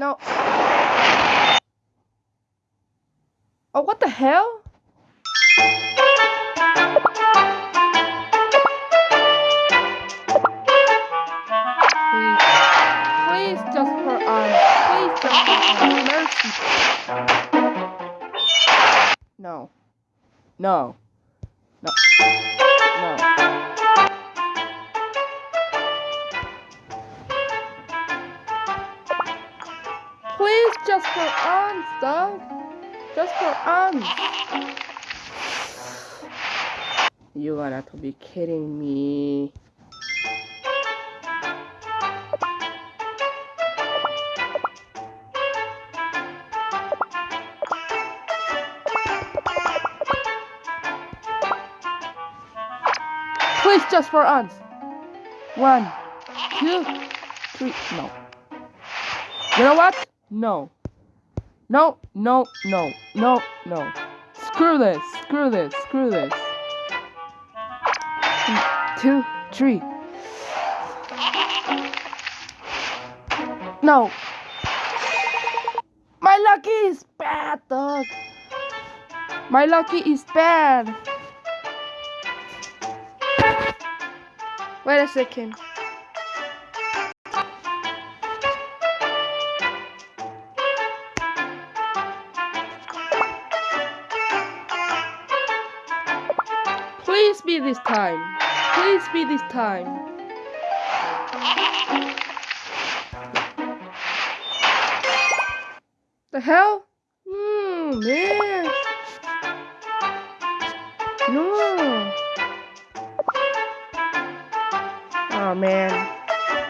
Oh, what the hell? Please, please just for us. Please just for us. Mercy. No. No. No. Please just for us, dog. Just for us. You gotta to be kidding me. Please just for us. One, two, three. No. You know what? No. No, no, no, no, no. Screw this, screw this, screw this. Two, three. No. My lucky is bad, dog. My lucky is bad. Wait a second. Please be this time. Please be this time. The hell? Hmm, man. No. Oh man.